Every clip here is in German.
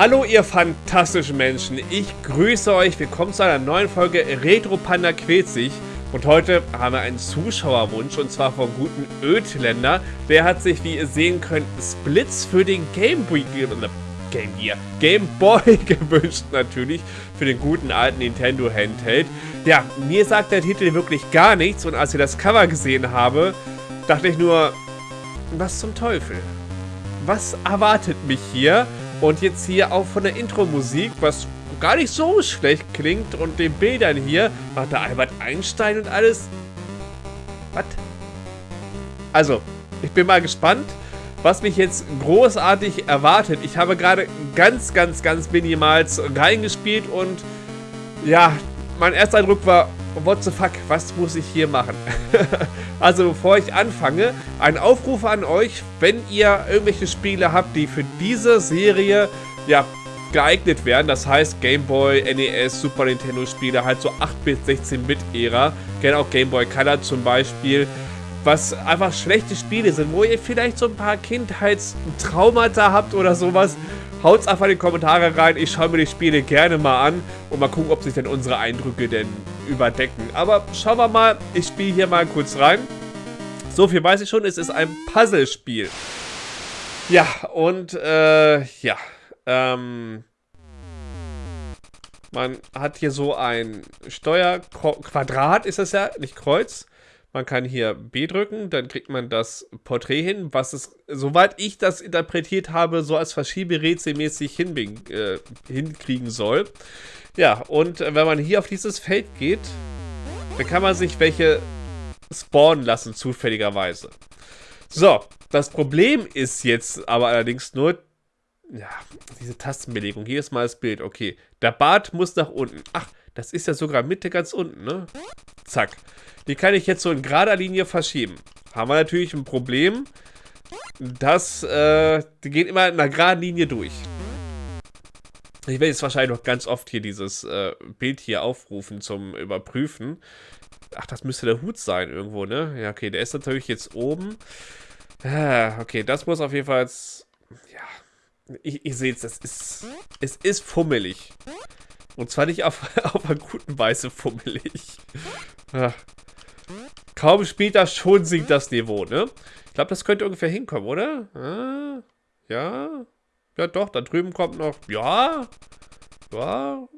Hallo ihr fantastischen Menschen, ich grüße euch, willkommen zu einer neuen Folge Retro Panda quält sich und heute haben wir einen Zuschauerwunsch und zwar vom guten Ödländer, der hat sich, wie ihr sehen könnt, Splits für den Game Boy, äh, Game Gear, Game Boy gewünscht natürlich, für den guten alten Nintendo Handheld. Ja, mir sagt der Titel wirklich gar nichts und als ich das Cover gesehen habe, dachte ich nur, was zum Teufel? Was erwartet mich hier? Und jetzt hier auch von der Intro-Musik, was gar nicht so schlecht klingt und den Bildern hier, macht der Albert Einstein und alles. Was? Also, ich bin mal gespannt, was mich jetzt großartig erwartet. Ich habe gerade ganz, ganz, ganz minimal reingespielt und ja, mein erster Eindruck war, what the fuck, was muss ich hier machen? also bevor ich anfange, ein Aufruf an euch, wenn ihr irgendwelche Spiele habt, die für diese Serie, ja, geeignet werden. Das heißt Game Boy, NES, Super Nintendo Spiele, halt so 8-Bit, 16-Bit-Ära. Gerne auch Game Boy Color zum Beispiel. Was einfach schlechte Spiele sind, wo ihr vielleicht so ein paar Kindheitstraumata habt oder sowas. Haut's einfach in die Kommentare rein. Ich schaue mir die Spiele gerne mal an und mal gucken, ob sich denn unsere Eindrücke denn überdecken. Aber schauen wir mal. Ich spiele hier mal kurz rein. So viel weiß ich schon. Es ist ein Puzzlespiel. Ja, und äh, ja. Ähm, man hat hier so ein Steuerquadrat, ist das ja, nicht Kreuz. Man kann hier B drücken, dann kriegt man das Porträt hin, was es, soweit ich das interpretiert habe, so als Verschieberätselmäßig äh, hinkriegen soll. Ja, und wenn man hier auf dieses Feld geht, dann kann man sich welche spawnen lassen, zufälligerweise. So, das Problem ist jetzt aber allerdings nur, ja, diese Tastenbelegung. Hier ist mal das Bild. Okay, der Bart muss nach unten. Ach, das ist ja sogar Mitte ganz unten, ne? Zack. Die kann ich jetzt so in gerader Linie verschieben. Haben wir natürlich ein Problem, dass, äh, die gehen immer in einer geraden Linie durch. Ich werde jetzt wahrscheinlich noch ganz oft hier dieses äh, Bild hier aufrufen zum Überprüfen. Ach, das müsste der Hut sein irgendwo, ne? Ja, okay, der ist natürlich jetzt oben. Ah, okay, das muss auf jeden Fall jetzt... Ja, ich, ich sehe es, es ist, es ist fummelig. Und zwar nicht auf, auf einer guten Weise fummelig. Ah. Kaum das, schon sinkt das Niveau, ne? Ich glaube, das könnte ungefähr hinkommen, oder? Ja. Ja, doch, da drüben kommt noch... Ja. Ja.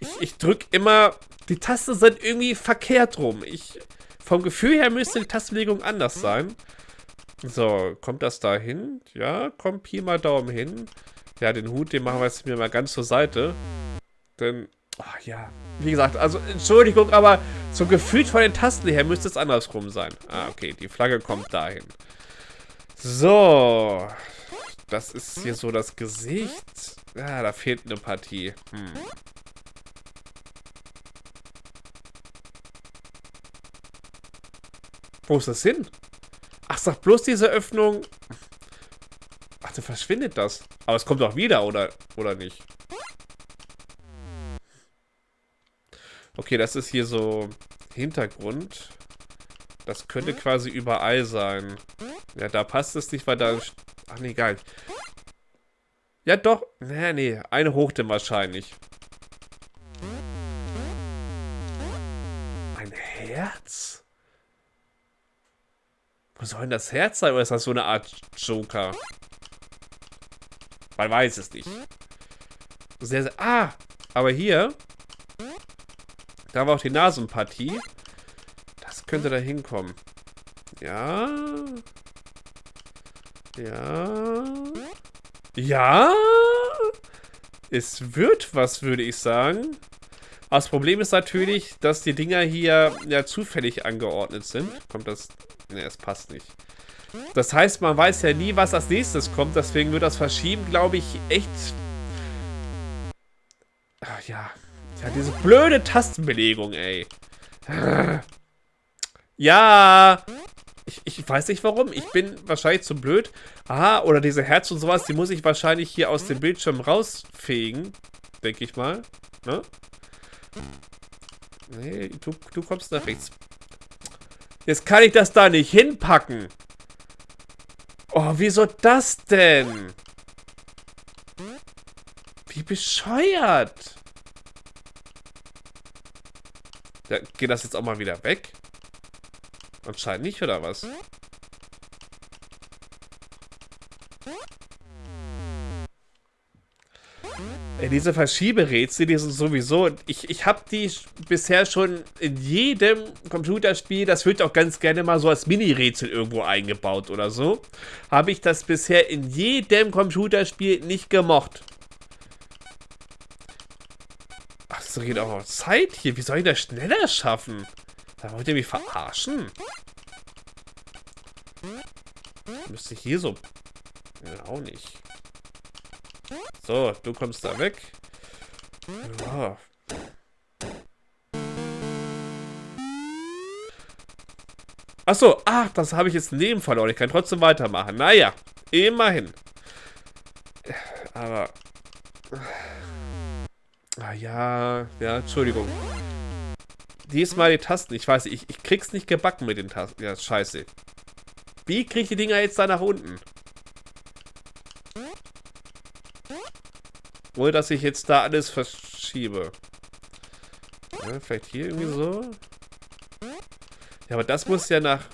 Ich, ich drücke immer... Die Tasten sind irgendwie verkehrt rum. Ich... Vom Gefühl her müsste die Tastenlegung anders sein. So, kommt das da hin? Ja, kommt Pi mal Daumen hin. Ja, den Hut, den machen wir jetzt mir mal ganz zur Seite. Denn, oh, ja, wie gesagt, also Entschuldigung, aber so gefühlt von den Tasten her müsste es andersrum sein. Ah, okay, die Flagge kommt dahin. So, das ist hier so das Gesicht. Ja, da fehlt eine Partie. Hm. Wo ist das hin? Ach, sag bloß diese Öffnung. Ach, dann verschwindet das. Aber es kommt doch wieder, oder, oder nicht? Okay, das ist hier so Hintergrund. Das könnte quasi überall sein. Ja, da passt es nicht, weil da Ach nee, geil. Ja, doch. Nee, nee. Eine hoch denn wahrscheinlich. Ein Herz? Wo soll denn das Herz sein? Oder ist das so eine Art Joker? Man weiß es nicht. Sehr, sehr... Ah! Aber hier... Da war auch die Nasenpartie. Das könnte da hinkommen. Ja... Ja. Ja. Es wird was, würde ich sagen. Aber das Problem ist natürlich, dass die Dinger hier ja zufällig angeordnet sind. Kommt das... Ne, es passt nicht. Das heißt, man weiß ja nie, was als nächstes kommt. Deswegen wird das Verschieben, glaube ich, echt... Ach ja. Ja, diese blöde Tastenbelegung, ey. Ja. Ich, ich weiß nicht warum. Ich bin wahrscheinlich zu blöd. Aha, oder diese Herz und sowas, die muss ich wahrscheinlich hier aus dem Bildschirm rausfegen. Denke ich mal. Ne? Nee, du, du kommst nach rechts. Jetzt kann ich das da nicht hinpacken. Oh, wieso das denn? Wie bescheuert. Ja, geht das jetzt auch mal wieder weg? Anscheinend nicht, oder was? Diese Verschieberätsel, die sind sowieso... Ich, ich habe die bisher schon in jedem Computerspiel, das wird auch ganz gerne mal so als Mini-Rätsel irgendwo eingebaut oder so, habe ich das bisher in jedem Computerspiel nicht gemocht. Ach, das geht auch noch Zeit hier. Wie soll ich das schneller schaffen? Da wollt ihr mich verarschen? Müsste ich hier so... Ja, auch nicht. So, du kommst da weg. Ja. Achso, ach, das habe ich jetzt neben verloren. Ich kann trotzdem weitermachen. Naja, immerhin. Aber... Ah ja, ja, Entschuldigung. Diesmal die Tasten. Ich weiß, ich, ich krieg's nicht gebacken mit den Tasten. Ja, scheiße. Wie krieg ich die Dinger jetzt da nach unten? Ohne, dass ich jetzt da alles verschiebe. Ja, vielleicht hier irgendwie so. Ja, aber das muss ja nach...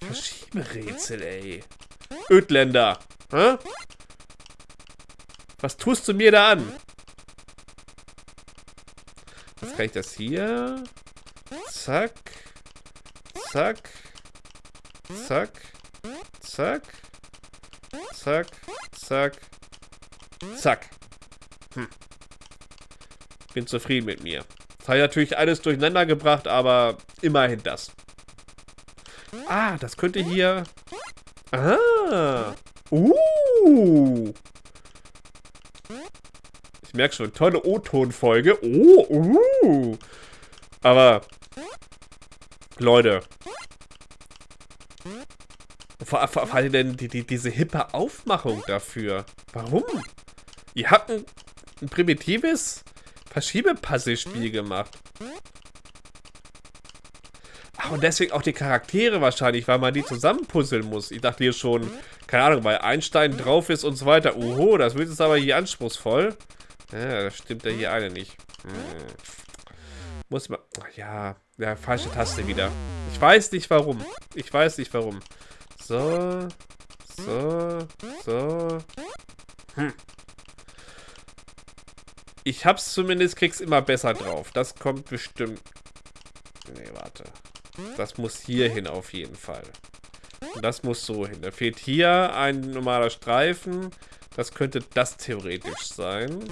Verschieberätsel, ey. Ödländer. Hä? Was tust du mir da an? Jetzt kann ich das hier. Zack. Zack. Zack. Zack. Zack. Zack. Zack. Hm. Bin zufrieden mit mir. Das habe ich natürlich alles durcheinander gebracht, aber immerhin das. Ah, das könnte hier... Ah. Uh. Ich merke schon, tolle O-Ton-Folge. Oh, uh. Aber, Leute. Vor, vor, vor allem denn die, die, diese hippe Aufmachung dafür. Warum? Ihr habt ein, ein primitives Verschiebepuzzle-Spiel gemacht. Ach, und deswegen auch die Charaktere wahrscheinlich, weil man die zusammenpuzzeln muss. Ich dachte hier schon, keine Ahnung, weil Einstein drauf ist und so weiter. Oho, das wird jetzt aber hier anspruchsvoll. Ja, das stimmt ja hier eine nicht. Hm. Muss man... Ja, ja, falsche Taste wieder. Ich weiß nicht warum. Ich weiß nicht warum. So, so, so. Hm. Ich hab's zumindest, krieg's immer besser drauf. Das kommt bestimmt... Nee, warte. Das muss hier hin auf jeden Fall. Und das muss so hin. Da fehlt hier ein normaler Streifen. Das könnte das theoretisch sein.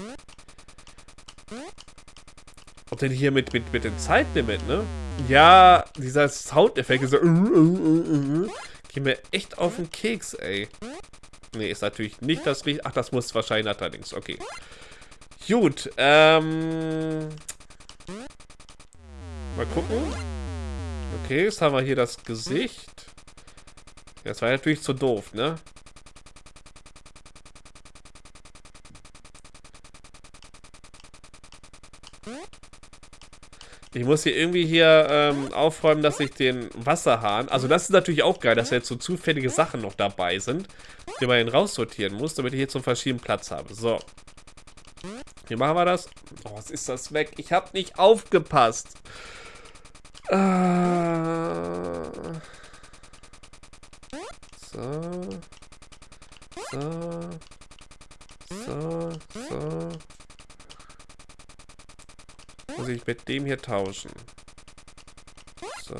Ob denn hier mit, mit, mit dem Zeitlimit, ne? Ja, dieser Soundeffekt ist so... Geh mir echt auf den Keks, ey. Nee, ist natürlich nicht das richtige... Ach, das muss wahrscheinlich allerdings. Okay. Gut, ähm... Mal gucken. Okay, jetzt haben wir hier das Gesicht. Das war natürlich zu doof, ne? Ich muss hier irgendwie hier ähm, aufräumen, dass ich den Wasserhahn... Also das ist natürlich auch geil, dass jetzt so zufällige Sachen noch dabei sind, die man raussortieren muss, damit ich hier zum verschiedenen Platz habe. So. Wie machen wir das? Oh, was ist das weg? Ich habe nicht aufgepasst. Äh, so. So. So. So. Muss ich mit dem hier tauschen. So,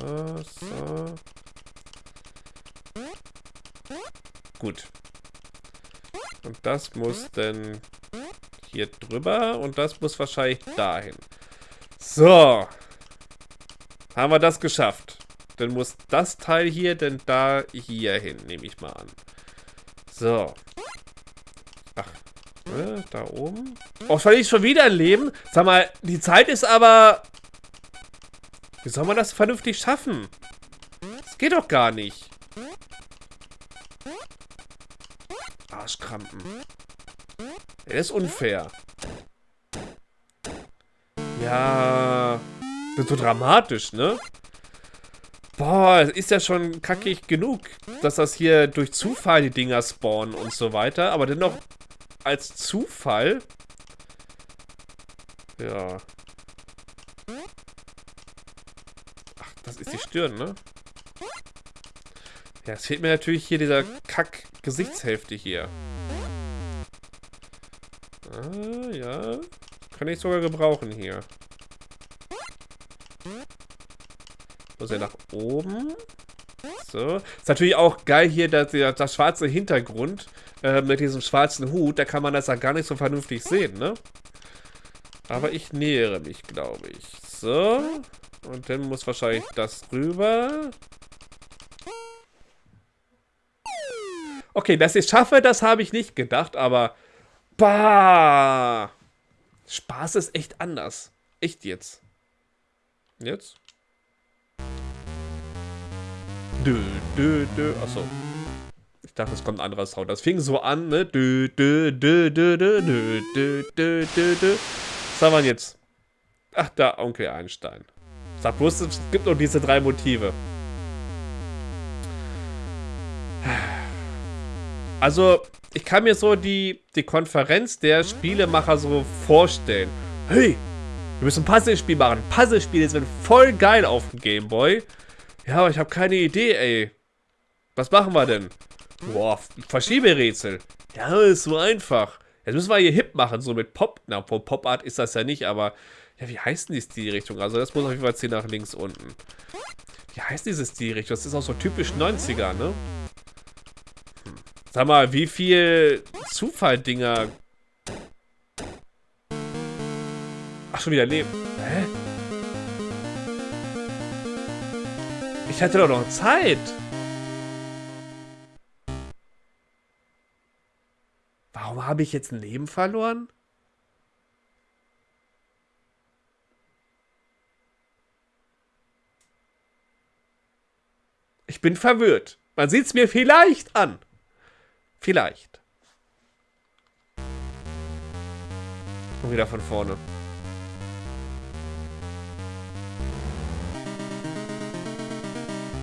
so. Gut. Und das muss dann hier drüber und das muss wahrscheinlich dahin. So. Haben wir das geschafft. Dann muss das Teil hier denn da hier hin, nehme ich mal an. So. Ach. Äh, da oben. Oh, verliere ich schon wieder ein Leben? Sag mal, die Zeit ist aber... Wie soll man das vernünftig schaffen? Das geht doch gar nicht. Arschkrampen. Er ist unfair. Ja. Ist so dramatisch, ne? Boah, ist ja schon kackig genug, dass das hier durch Zufall die Dinger spawnen und so weiter. Aber dennoch als Zufall. Ja. Ach, das ist die Stirn, ne? Ja, es fehlt mir natürlich hier dieser Kack-Gesichtshälfte hier. Ah, ja. Kann ich sogar gebrauchen hier. Muss er nach oben. So. Ist natürlich auch geil hier, dass der, das schwarze Hintergrund äh, mit diesem schwarzen Hut. Da kann man das ja gar nicht so vernünftig sehen, ne? Aber ich nähere mich, glaube ich. So. Und dann muss wahrscheinlich das rüber. Okay, dass ich schaffe, das habe ich nicht gedacht, aber... Bah! Spaß ist echt anders. Echt jetzt. Jetzt? Dö, dö, dö. Achso. Ich dachte, es kommt ein anderer Sound. Das fing so an, ne? Dö, dö, dö, dö, dö, dö, dö, dö, dö. Was haben wir jetzt? Ach, da, Onkel Einstein. Sag bloß, es gibt noch diese drei Motive. Also, ich kann mir so die, die Konferenz der Spielemacher so vorstellen. Hey, wir müssen ein Puzzlespiel machen. Puzzlespiele sind voll geil auf dem Gameboy. Ja, aber ich habe keine Idee, ey. Was machen wir denn? Boah, Verschieberätsel. Ja, ist so einfach. Jetzt müssen wir hier hip machen, so mit Pop. Na, Pop Art ist das ja nicht, aber... Ja, wie heißt denn die Stilrichtung? Also das muss auf jeden Fall 10 nach links unten. Wie heißt diese Stilrichtung? Das ist auch so typisch 90er, ne? Sag mal, wie viel Zufalldinger... Ach, schon wieder Leben. Hä? Ich hatte doch noch Zeit. Warum habe ich jetzt ein Leben verloren? Ich bin verwirrt. Man sieht es mir vielleicht an. Vielleicht. Und wieder von vorne.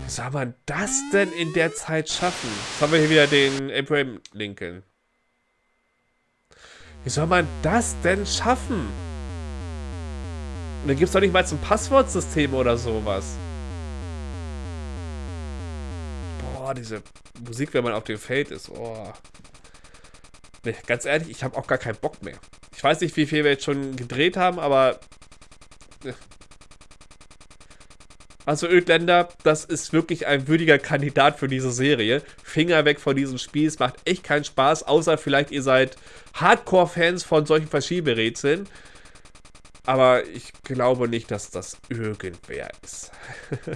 Wie soll man das denn in der Zeit schaffen? Jetzt haben wir hier wieder den Abraham Lincoln. Wie soll man das denn schaffen? Und dann gibt es doch nicht mal ein Passwortsystem oder sowas. Boah, diese Musik, wenn man auf dem Feld ist. Oh. Nee, ganz ehrlich, ich habe auch gar keinen Bock mehr. Ich weiß nicht, wie viel wir jetzt schon gedreht haben, aber Also Ödländer, das ist wirklich ein würdiger Kandidat für diese Serie. Finger weg von diesem Spiel, es macht echt keinen Spaß, außer vielleicht ihr seid Hardcore-Fans von solchen Verschieberätseln. Aber ich glaube nicht, dass das irgendwer ist.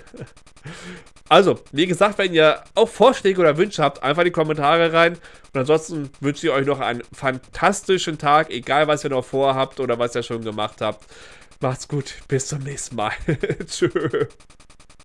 also, wie gesagt, wenn ihr auch Vorschläge oder Wünsche habt, einfach in die Kommentare rein. Und ansonsten wünsche ich euch noch einen fantastischen Tag, egal was ihr noch vorhabt oder was ihr schon gemacht habt. Macht's gut, bis zum nächsten Mal. Tschö.